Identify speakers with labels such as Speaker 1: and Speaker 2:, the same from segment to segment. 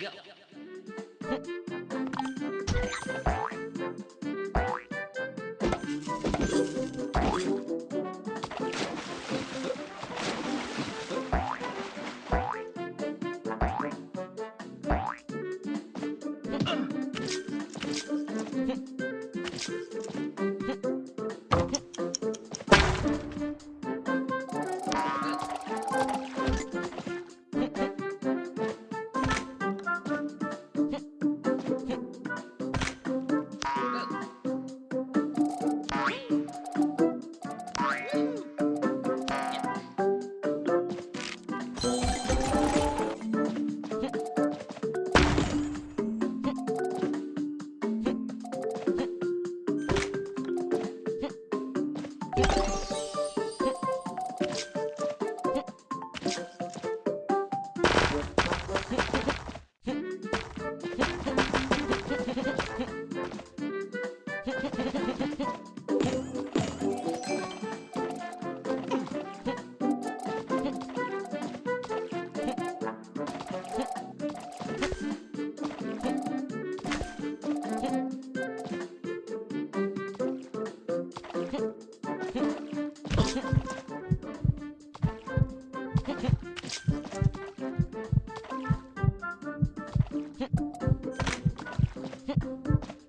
Speaker 1: Let's go. Let's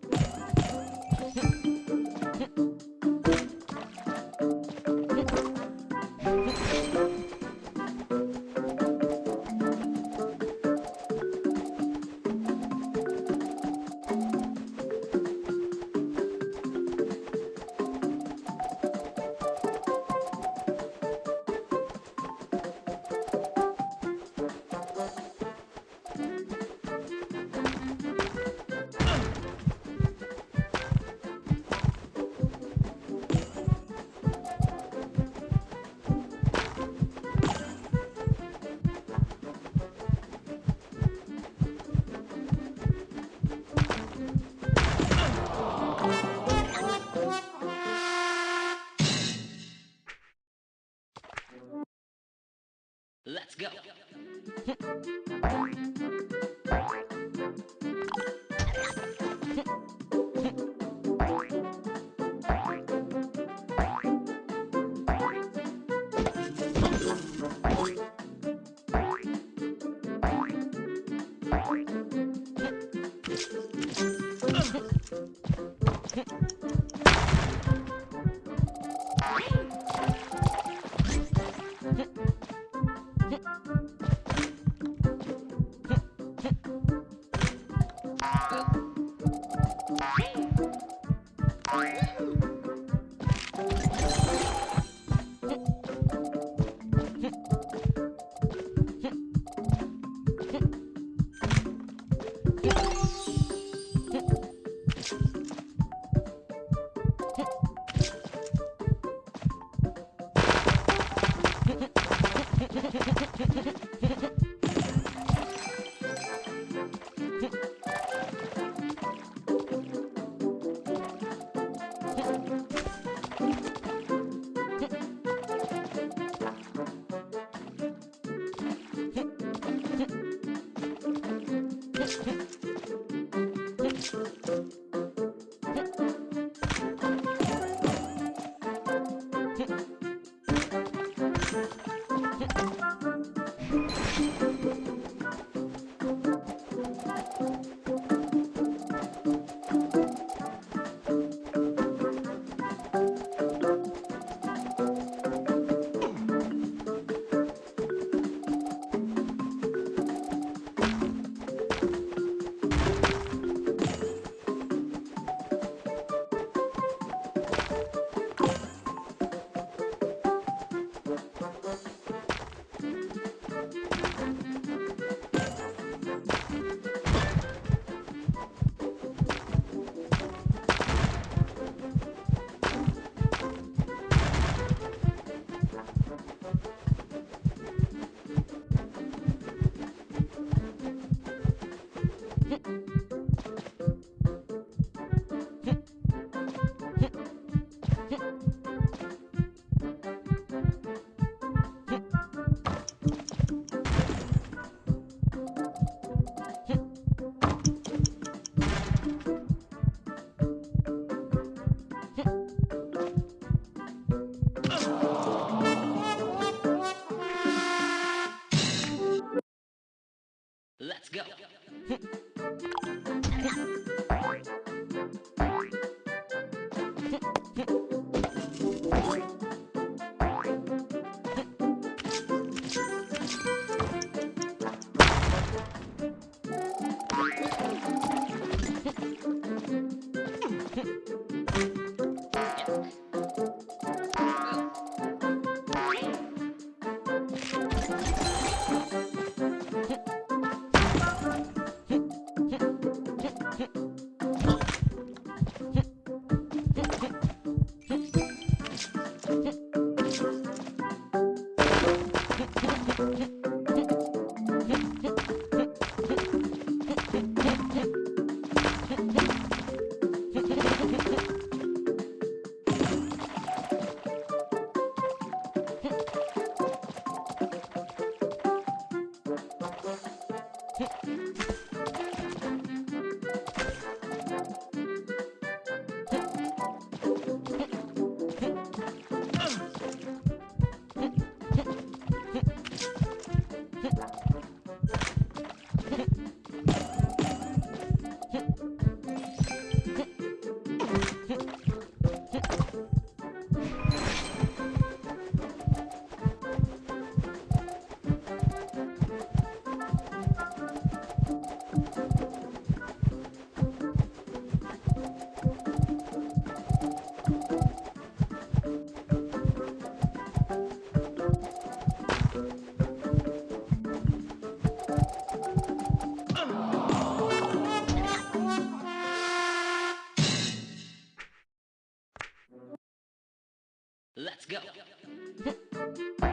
Speaker 1: ん。Let's go.
Speaker 2: Hmm. Mm-hmm. Thank